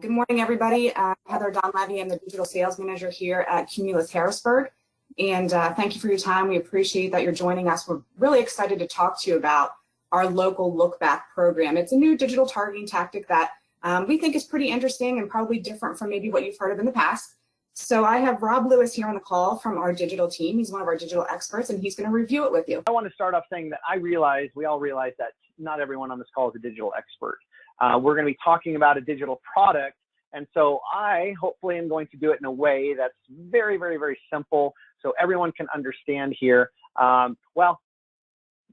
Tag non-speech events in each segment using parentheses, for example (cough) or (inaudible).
Good morning, everybody. Uh, Heather Donlevy. I'm the digital sales manager here at Cumulus Harrisburg. And uh, thank you for your time. We appreciate that you're joining us. We're really excited to talk to you about our local look back program. It's a new digital targeting tactic that um, we think is pretty interesting and probably different from maybe what you've heard of in the past. So I have Rob Lewis here on the call from our digital team. He's one of our digital experts and he's going to review it with you. I want to start off saying that I realize, we all realize that not everyone on this call is a digital expert. Uh, we're going to be talking about a digital product. And so I hopefully am going to do it in a way that's very, very, very simple so everyone can understand here. Um, well,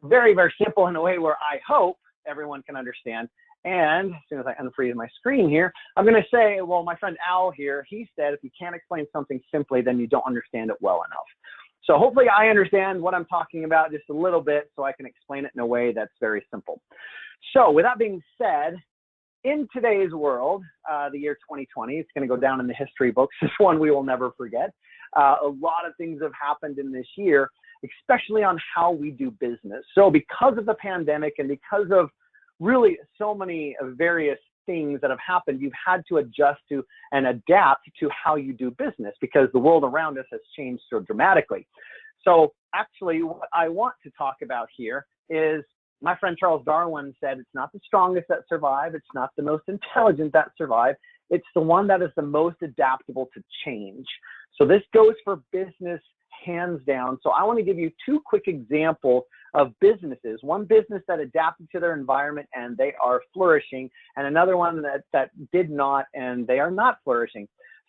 very, very simple in a way where I hope everyone can understand. And as soon as I unfreeze my screen here, I'm going to say, well, my friend Al here, he said, if you can't explain something simply, then you don't understand it well enough. So hopefully I understand what I'm talking about just a little bit so I can explain it in a way that's very simple. So with that being said, in today's world, uh, the year 2020, it's going to go down in the history books. (laughs) It's one we will never forget. Uh, a lot of things have happened in this year, especially on how we do business. So because of the pandemic and because of really so many various things that have happened, you've had to adjust to and adapt to how you do business because the world around us has changed so dramatically. So actually what I want to talk about here is my friend Charles Darwin said, it's not the strongest that survive. It's not the most intelligent that survive. It's the one that is the most adaptable to change. So this goes for business hands down. So I want to give you two quick examples of businesses. One business that adapted to their environment and they are flourishing, and another one that, that did not and they are not flourishing.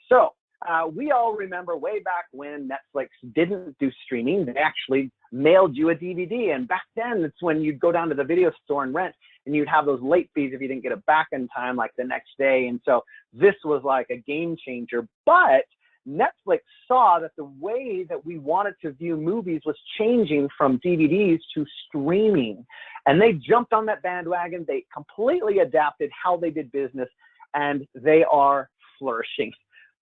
So uh, we all remember way back when Netflix didn't do streaming, they actually mailed you a DVD. And back then, it's when you'd go down to the video store and rent, and you'd have those late fees if you didn't get it back in time, like the next day. And so this was like a game changer. But Netflix saw that the way that we wanted to view movies was changing from DVDs to streaming. And they jumped on that bandwagon. They completely adapted how they did business, and they are flourishing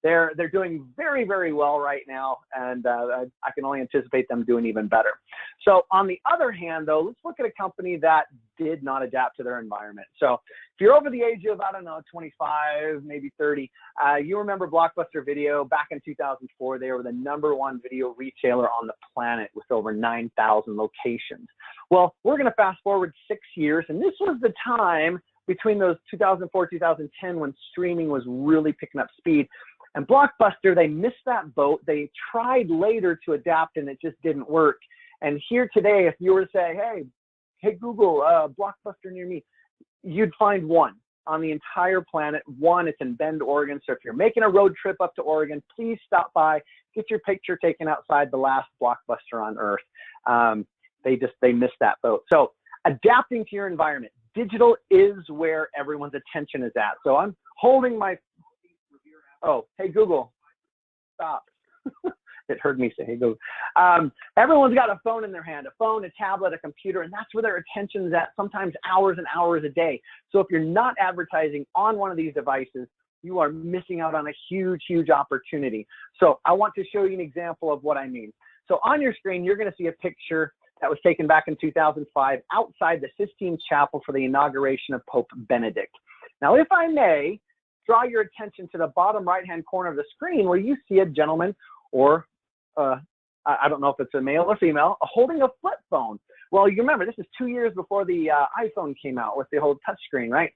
they're they're doing very very well right now, and uh, I can only anticipate them doing even better. So on the other hand, though, let's look at a company that did not adapt to their environment. So if you're over the age of I don't know 25, maybe 30, uh, you remember Blockbuster Video back in 2004. They were the number one video retailer on the planet with over 9,000 locations. Well, we're going to fast forward six years, and this was the time between those 2004 2010 when streaming was really picking up speed and Blockbuster, they missed that boat. They tried later to adapt and it just didn't work. And here today, if you were to say, hey, hey, Google, uh, Blockbuster near me, you'd find one on the entire planet. One, it's in Bend, Oregon. So if you're making a road trip up to Oregon, please stop by, get your picture taken outside the last Blockbuster on Earth. Um, they just, they missed that boat. So adapting to your environment. Digital is where everyone's attention is at. So I'm holding my Oh, hey Google, stop. (laughs) it heard me say, hey Google. Um, everyone's got a phone in their hand, a phone, a tablet, a computer, and that's where their attention's at, sometimes hours and hours a day. So if you're not advertising on one of these devices, you are missing out on a huge, huge opportunity. So I want to show you an example of what I mean. So on your screen, you're going to see a picture that was taken back in 2005 outside the Sistine Chapel for the inauguration of Pope Benedict. Now, if I may, draw your attention to the bottom right hand corner of the screen where you see a gentleman or uh, I don't know if it's a male or female holding a flip phone. Well, you remember this is two years before the uh, iPhone came out with the whole touchscreen, right?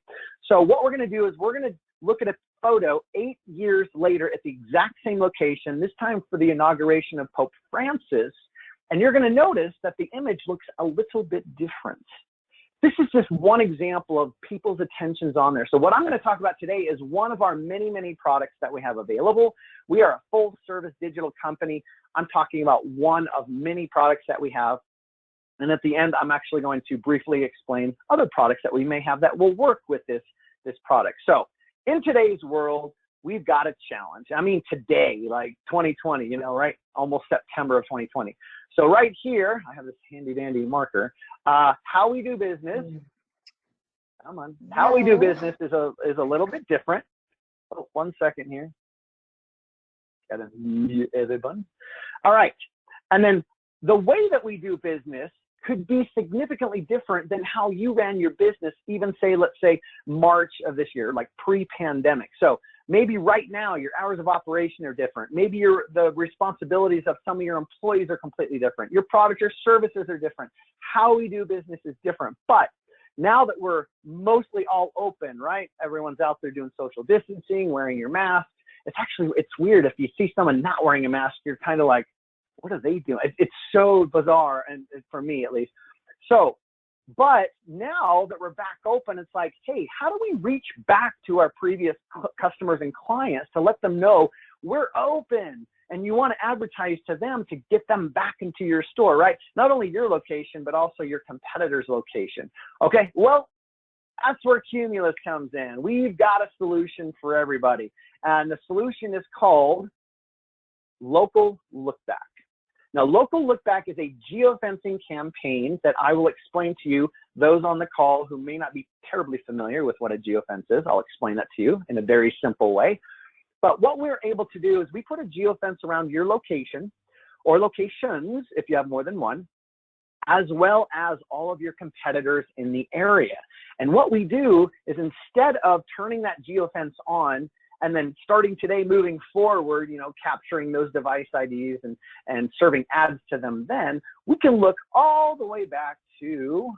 So what we're going to do is we're going to look at a photo eight years later at the exact same location, this time for the inauguration of Pope Francis. And you're going to notice that the image looks a little bit different this is just one example of people's attentions on there. So what I'm going to talk about today is one of our many, many products that we have available. We are a full service digital company. I'm talking about one of many products that we have. And at the end, I'm actually going to briefly explain other products that we may have that will work with this, this product. So in today's world, we've got a challenge. I mean, today, like 2020, you know, right? Almost September of 2020. So right here, I have this handy dandy marker. Uh, how we do business. Come on. How we do business is a is a little bit different. Oh, one second here. Got mute everyone. All right. And then the way that we do business could be significantly different than how you ran your business, even say, let's say March of this year, like pre-pandemic. So maybe right now your hours of operation are different. Maybe your the responsibilities of some of your employees are completely different. Your product or services are different. How we do business is different. But now that we're mostly all open, right? Everyone's out there doing social distancing, wearing your mask. It's actually it's weird if you see someone not wearing a mask, you're kind of like, what are they doing? It's so bizarre, and for me at least. So, but now that we're back open, it's like, hey, how do we reach back to our previous customers and clients to let them know we're open? And you want to advertise to them to get them back into your store, right? Not only your location, but also your competitor's location. Okay, well, that's where Cumulus comes in. We've got a solution for everybody. And the solution is called Local Lookback. Now, local lookback is a geofencing campaign that I will explain to you, those on the call who may not be terribly familiar with what a geofence is. I'll explain that to you in a very simple way. But what we're able to do is we put a geofence around your location or locations, if you have more than one, as well as all of your competitors in the area. And what we do is instead of turning that geofence on and then starting today moving forward you know capturing those device ids and and serving ads to them then we can look all the way back to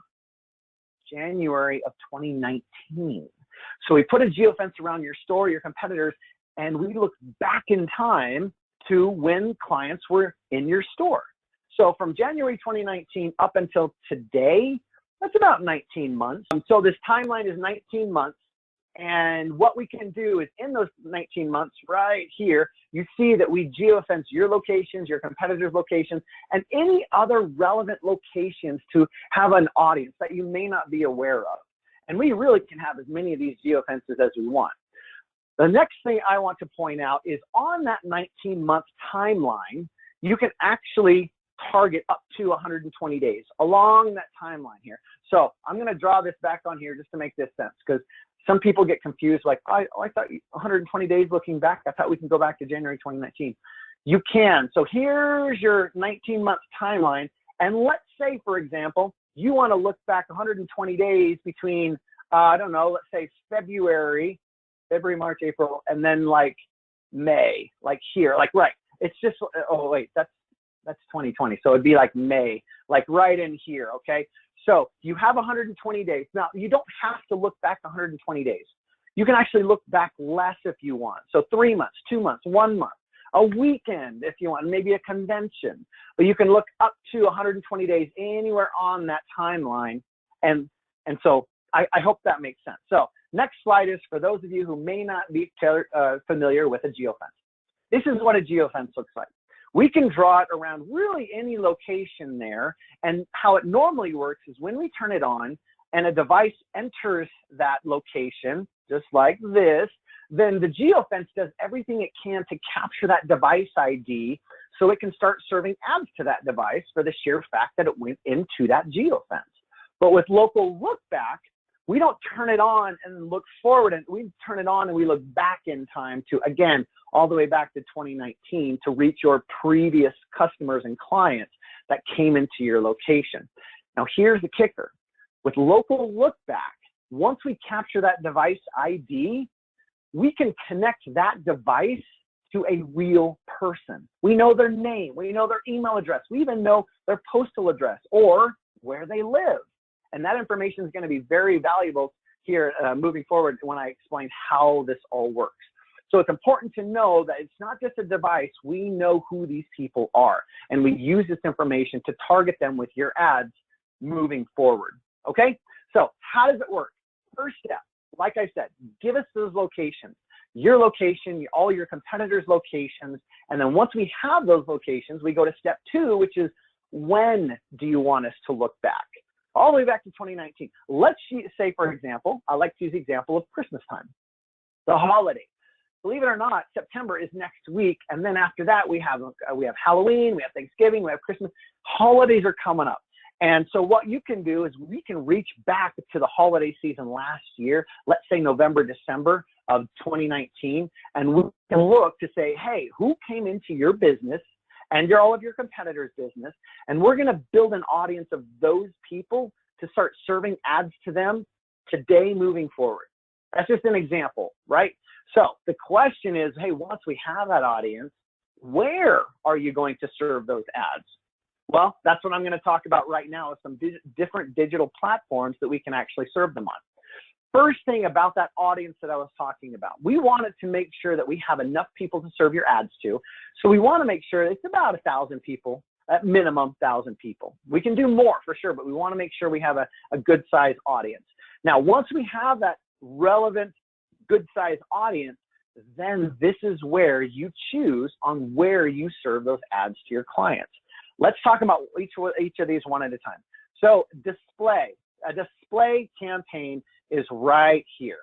january of 2019 so we put a geofence around your store your competitors and we look back in time to when clients were in your store. So from january 2019 up until today that's about 19 months. Um, so this timeline is 19 months and what we can do is in those 19 months right here, you see that we geofence your locations, your competitors' locations, and any other relevant locations to have an audience that you may not be aware of. And we really can have as many of these geofences as we want. The next thing I want to point out is on that 19 month timeline, you can actually target up to 120 days along that timeline here. So I'm going to draw this back on here just to make this sense because some people get confused like I, oh, I thought 120 days looking back i thought we can go back to january 2019 you can. So here's your 19 month timeline and let's say for example you want to look back 120 days between uh, i don't know let's say february february march april and then like may like here like right. It's just oh wait that's that's 2020 so it'd be like may like right in here okay so you have 120 days. Now, you don't have to look back 120 days. You can actually look back less if you want. So three months, two months, one month, a weekend if you want, maybe a convention. But you can look up to 120 days anywhere on that timeline. And, and so I, I hope that makes sense. So next slide is for those of you who may not be uh, familiar with a geofence. This is what a geofence looks like. We can draw it around really any location there. And how it normally works is when we turn it on and a device enters that location, just like this, then the geofence does everything it can to capture that device ID so it can start serving ads to that device for the sheer fact that it went into that geofence. But with local look back, we don't turn it on and look forward and we turn it on and we look back in time to again all the way back to 2019 to reach your previous customers and clients that came into your location. Now here's the kicker. With local look back once we capture that device id we can connect that device to a real person. We know their name. We know their email address. We even know their postal address or where they live and that information is going to be very valuable here uh, moving forward when I explain how this all works. So it's important to know that it's not just a device. We know who these people are, and we use this information to target them with your ads moving forward. Okay? So how does it work? First step, like I said, give us those locations, your location, all your competitors' locations, and then once we have those locations, we go to step two, which is when do you want us to look back? All the way back to 2019. Let's say, for example, I like to use the example of Christmas time, the holiday. Believe it or not, September is next week, and then after that we have uh, we have Halloween, we have Thanksgiving, we have Christmas. Holidays are coming up, and so what you can do is we can reach back to the holiday season last year, let's say November, December of 2019, and we can look to say, hey, who came into your business and your, all of your competitors' business. And we're going to build an audience of those people to start serving ads to them today moving forward. That's just an example, right? So the question is, hey, once we have that audience, where are you going to serve those ads? Well, that's what I'm going to talk about right now is some di different digital platforms that we can actually serve them on. First thing about that audience that I was talking about, we wanted to make sure that we have enough people to serve your ads to. So we want to make sure it's about a thousand people, at minimum thousand people. We can do more for sure, but we want to make sure we have a, a good size audience. Now, once we have that relevant, good size audience, then this is where you choose on where you serve those ads to your clients. Let's talk about each, each of these one at a time. So display, a display campaign is right here.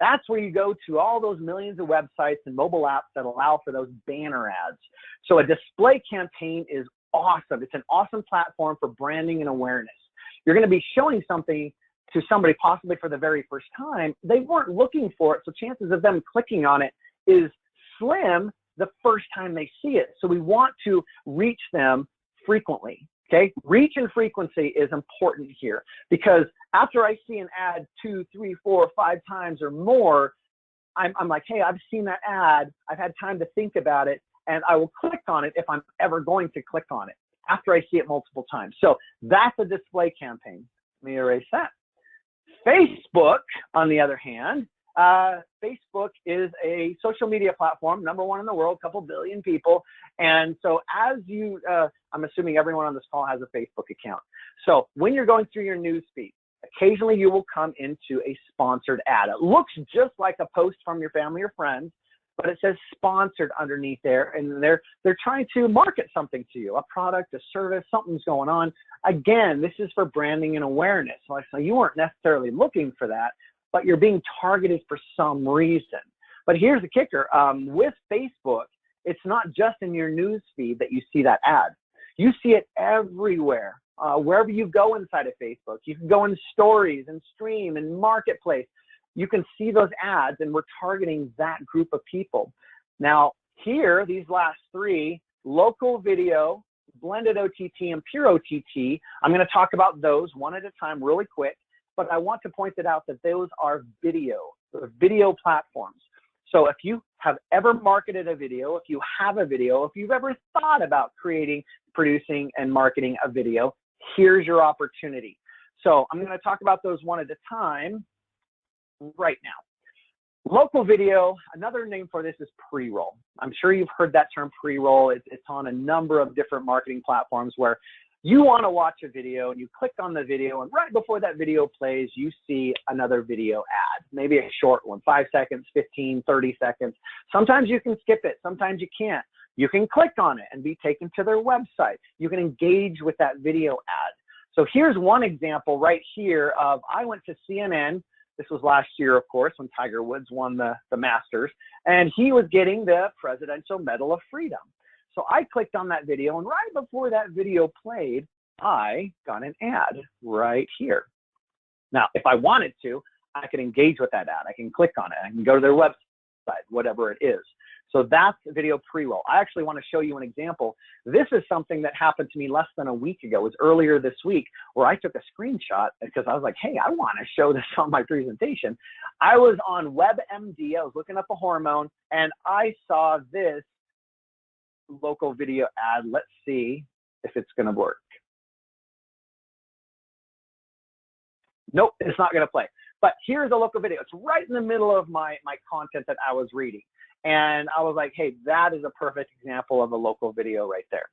That's where you go to all those millions of websites and mobile apps that allow for those banner ads. So a display campaign is awesome. It's an awesome platform for branding and awareness. You're going to be showing something to somebody possibly for the very first time. They weren't looking for it. So chances of them clicking on it is slim the first time they see it. So we want to reach them frequently. Okay, reach and frequency is important here because after I see an ad two, three, four, five times or more, I'm, I'm like, hey, I've seen that ad. I've had time to think about it, and I will click on it if I'm ever going to click on it after I see it multiple times. So that's a display campaign. Let me erase that. Facebook, on the other hand, uh, Facebook is a social media platform, number one in the world, couple billion people. And so as you, uh, I'm assuming everyone on this call has a Facebook account. So when you're going through your news feed, occasionally you will come into a sponsored ad. It looks just like a post from your family or friends, but it says sponsored underneath there and they're they're trying to market something to you a product a service something's going on again this is for branding and awareness so you weren't necessarily looking for that but you're being targeted for some reason. But here's the kicker um, with Facebook, it's not just in your news feed that you see that ad. You see it everywhere. Uh, wherever you go inside of Facebook, you can go in stories and stream and marketplace. You can see those ads, and we're targeting that group of people. Now, here, these last three local video, blended OTT, and pure OTT, I'm going to talk about those one at a time really quick but I want to point it out that those are video, video platforms. So if you have ever marketed a video, if you have a video, if you've ever thought about creating, producing, and marketing a video, here's your opportunity. So I'm going to talk about those one at a time right now. Local video, another name for this is pre-roll. I'm sure you've heard that term pre-roll. It's, it's on a number of different marketing platforms where you want to watch a video and you click on the video and right before that video plays you see another video ad maybe a short one five seconds 15 30 seconds. Sometimes you can skip it sometimes you can't. You can click on it and be taken to their website. You can engage with that video ad. So here's one example right here of i went to cnn this was last year of course when tiger woods won the, the masters and he was getting the presidential medal of freedom so I clicked on that video and right before that video played, I got an ad right here. Now, if I wanted to, I can engage with that ad. I can click on it. I can go to their website, whatever it is. So that's video pre-roll. I actually want to show you an example. This is something that happened to me less than a week ago. It was earlier this week where I took a screenshot because I was like, hey, I want to show (laughs) this on my presentation. I was on WebMD. I was looking up a hormone and I saw this local video ad. Let's see if it's going to work. Nope, it's not going to play. But here's a local video. It's right in the middle of my, my content that I was reading. And I was like, hey, that is a perfect example of a local video right there.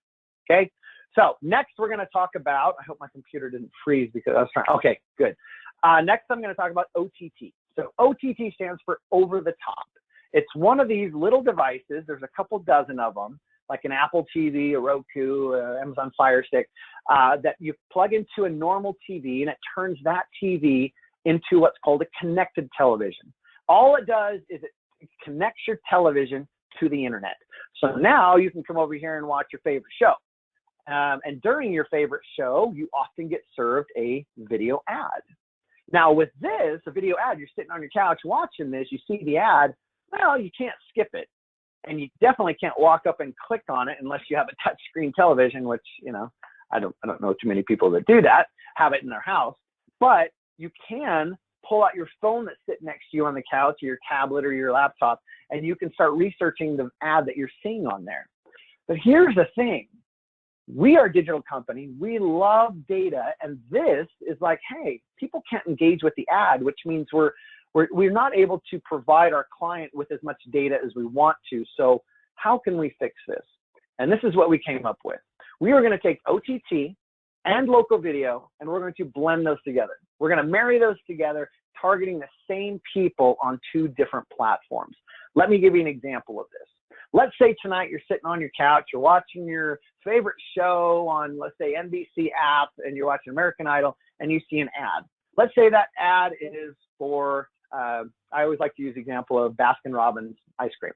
Okay. So next we're going to talk about, I hope my computer didn't freeze because I was trying, okay, good. Uh, next I'm going to talk about OTT. So OTT stands for over the top. It's one of these little devices. There's a couple dozen of them like an Apple TV, a Roku, uh, Amazon Fire Stick, uh, that you plug into a normal TV and it turns that TV into what's called a connected television. All it does is it connects your television to the internet. So now you can come over here and watch your favorite show. Um, and during your favorite show, you often get served a video ad. Now with this, a video ad, you're sitting on your couch watching this, you see the ad, well, you can't skip it and you definitely can't walk up and click on it unless you have a touchscreen television, which you know I don't I don't know too many people that do that have it in their house, but you can pull out your phone that's sitting next to you on the couch or your tablet or your laptop and you can start researching the ad that you're seeing on there. But here's the thing. We are a digital company. We love data. And this is like, hey, people can't engage with the ad, which means we're, we're, we're not able to provide our client with as much data as we want to. So how can we fix this? And this is what we came up with. We are going to take OTT and local video, and we're going to blend those together. We're going to marry those together, targeting the same people on two different platforms. Let me give you an example of this. Let's say tonight you're sitting on your couch, you're watching your favorite show on, let's say, NBC app, and you're watching American Idol, and you see an ad. Let's say that ad is for, uh, I always like to use the example of Baskin Robbins ice cream.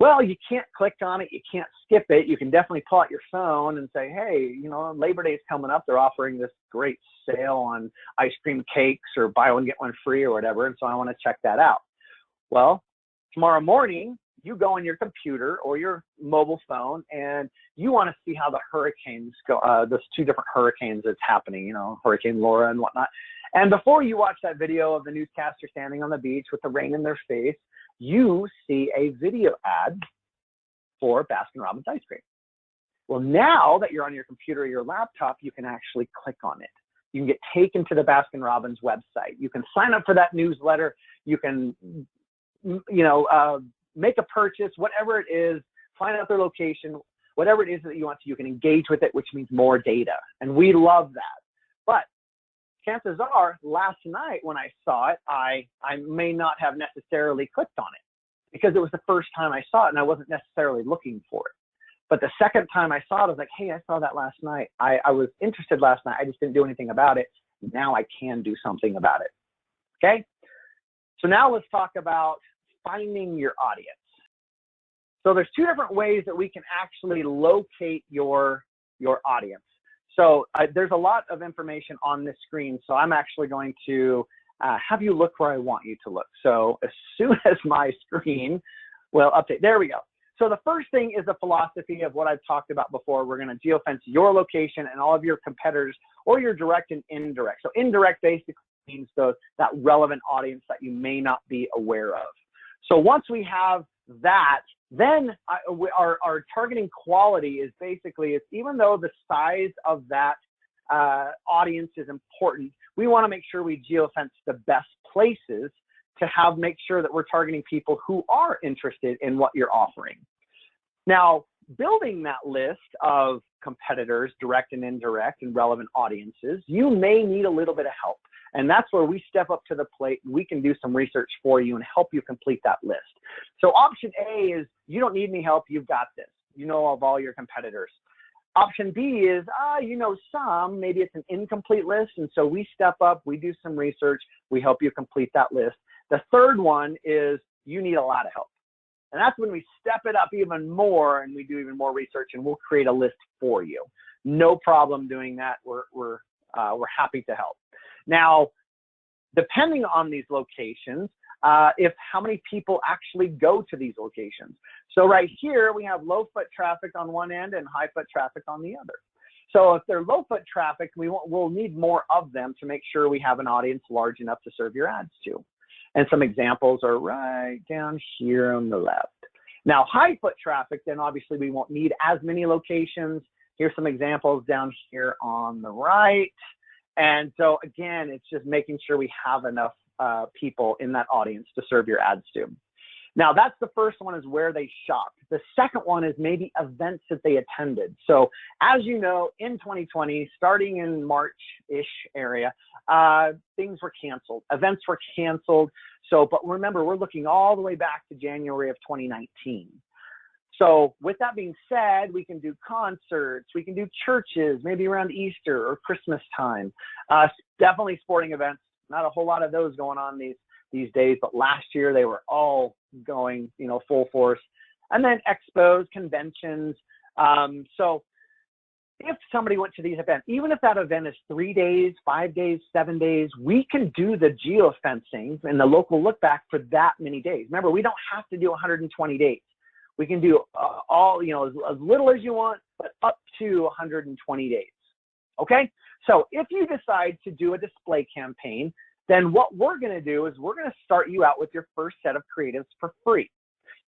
Well, you can't click on it, you can't skip it. You can definitely pull out your phone and say, hey, you know, Labor Day is coming up. They're offering this great sale on ice cream cakes or buy one, get one free or whatever. And so I want to check that out. Well, tomorrow morning, you go on your computer or your mobile phone and you want to see how the hurricanes go, uh, those two different hurricanes that's happening, you know, Hurricane Laura and whatnot. And before you watch that video of the newscaster standing on the beach with the rain in their face, you see a video ad for Baskin Robbins ice cream. Well, now that you're on your computer or your laptop, you can actually click on it. You can get taken to the Baskin Robbins website. You can sign up for that newsletter. You can, you know, uh, make a purchase, whatever it is, find out their location, whatever it is that you want to, you can engage with it, which means more data. And we love that. But chances are last night when I saw it, I, I may not have necessarily clicked on it because it was the first time I saw it and I wasn't necessarily looking for it. But the second time I saw it, I was like, hey, I saw that last night. I, I was interested last night. I just didn't do anything about it. Now I can do something about it. Okay. So now let's talk about finding your audience. So there's two different ways that we can actually locate your, your audience. So uh, there's a lot of information on this screen. So I'm actually going to uh, have you look where I want you to look. So as soon (laughs) as my screen will update, there we go. So the first thing is the philosophy of what I've talked about before. We're going to geofence your location and all of your competitors or your direct and indirect. So indirect basically means those, that relevant audience that you may not be aware of. So once we have that, then I, our, our targeting quality is basically, it's even though the size of that uh, audience is important, we want to make sure we geofence the best places to have make sure that we're targeting people who are interested in what you're offering. Now, building that list of competitors, direct and indirect, and relevant audiences, you may need a little bit of help. And that's where we step up to the plate. We can do some research for you and help you complete that list. So option A is you don't need any help. You've got this. You know of all your competitors. Option B is, ah, you know some, maybe it's an incomplete list. And so we step up, we do some research, we help you complete that list. The third one is you need a lot of help. And that's when we step it up even more and we do even more research and we'll create a list for you. No problem doing that. We're, we're, uh, we're happy to help. Now, depending on these locations, uh, if how many people actually go to these locations. So right here, we have low foot traffic on one end and high foot traffic on the other. So if they're low foot traffic, we will we'll need more of them to make sure we have an audience large enough to serve your ads to. And some examples are right down here on the left. Now, high foot traffic, then obviously we won't need as many locations. Here's some examples down here on the right. And so again, it's just making sure we have enough uh, people in that audience to serve your ads to. Now that's the first one is where they shop. The second one is maybe events that they attended. So as you know, in 2020, starting in March-ish area, uh, things were canceled. Events were canceled. So, but remember, we're looking all the way back to January of 2019. So with that being said, we can do concerts, we can do churches, maybe around Easter or Christmas time. Uh, definitely sporting events. Not a whole lot of those going on these these days, but last year they were all going, you know, full force. And then expos, conventions. Um, so if somebody went to these events, even if that event is three days, five days, seven days, we can do the geofencing and the local look back for that many days. Remember, we don't have to do 120 days We can do uh, all, you know, as, as little as you want, but up to 120 days. Okay? So if you decide to do a display campaign, then what we're going to do is we're going to start you out with your first set of creatives for free.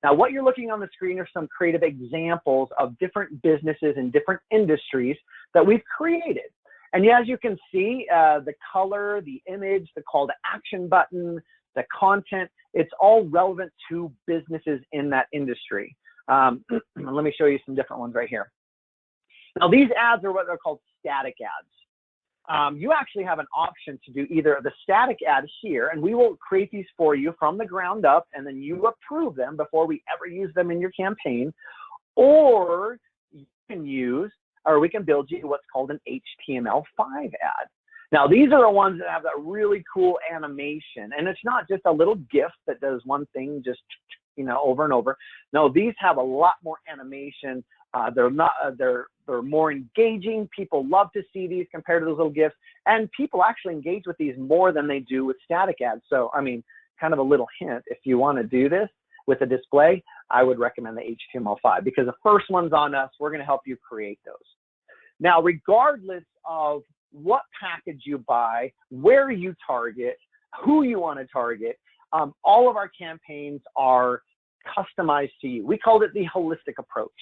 Now, what you're looking on the screen are some creative examples of different businesses and different industries that we've created. And as you can see, uh, the color, the image, the call to action button, the content, it's all relevant to businesses in that industry. Um, (clears throat) let me show you some different ones right here. Now, these ads are what they're called static ads um, you actually have an option to do either the static ad here, and we will create these for you from the ground up, and then you approve them before we ever use them in your campaign, or you can use, or we can build you what's called an HTML5 ad. Now, these are the ones that have that really cool animation, and it's not just a little GIF that does one thing just you know over and over. No, these have a lot more animation. Uh, they're not. Uh, they're they're more engaging. People love to see these compared to those little GIFs, and people actually engage with these more than they do with static ads. So, I mean, kind of a little hint: if you want to do this with a display, I would recommend the HTML5 because the first one's on us. We're going to help you create those. Now, regardless of what package you buy, where you target, who you want to target, um, all of our campaigns are customized to you. We called it the holistic approach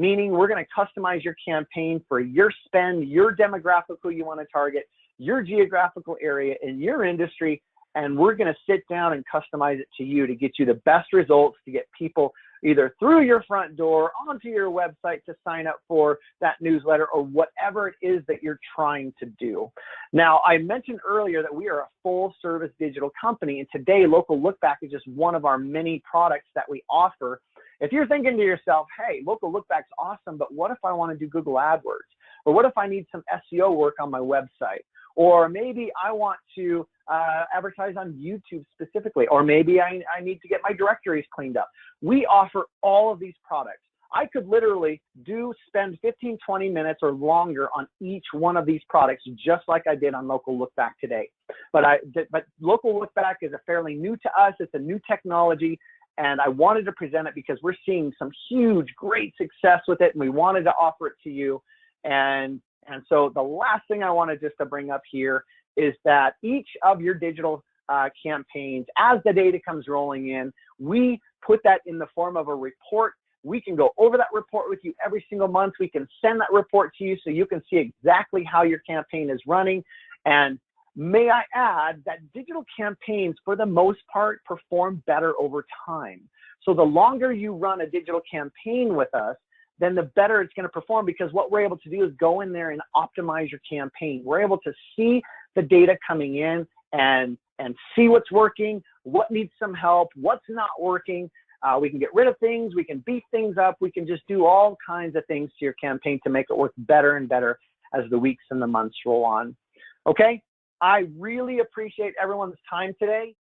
meaning we're going to customize your campaign for your spend, your demographic who you want to target, your geographical area, and your industry. And we're going to sit down and customize it to you to get you the best results, to get people either through your front door, onto your website to sign up for that newsletter, or whatever it is that you're trying to do. Now, I mentioned earlier that we are a full service digital company, and today Local Lookback is just one of our many products that we offer if you're thinking to yourself, hey, local lookback's awesome, but what if I want to do Google AdWords? Or what if I need some SEO work on my website? Or maybe I want to uh, advertise on YouTube specifically, or maybe I, I need to get my directories cleaned up. We offer all of these products. I could literally do spend 15, 20 minutes or longer on each one of these products, just like I did on Local Lookback today. But I, but Local Lookback is a fairly new to us. It's a new technology. And I wanted to present it because we're seeing some huge, great success with it, and we wanted to offer it to you. And and so the last thing I wanted just to bring up here is that each of your digital uh, campaigns, as the data comes rolling in, we put that in the form of a report. We can go over that report with you every single month. We can send that report to you so you can see exactly how your campaign is running. And May I add that digital campaigns, for the most part, perform better over time. So the longer you run a digital campaign with us, then the better it's going to perform because what we're able to do is go in there and optimize your campaign. We're able to see the data coming in and and see what's working, what needs some help, what's not working. Uh, we can get rid of things, we can beef things up, we can just do all kinds of things to your campaign to make it work better and better as the weeks and the months roll on. Okay, I really appreciate everyone's time today.